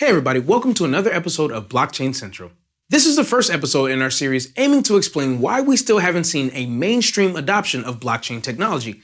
Hey everybody, welcome to another episode of Blockchain Central. This is the first episode in our series aiming to explain why we still haven't seen a mainstream adoption of blockchain technology,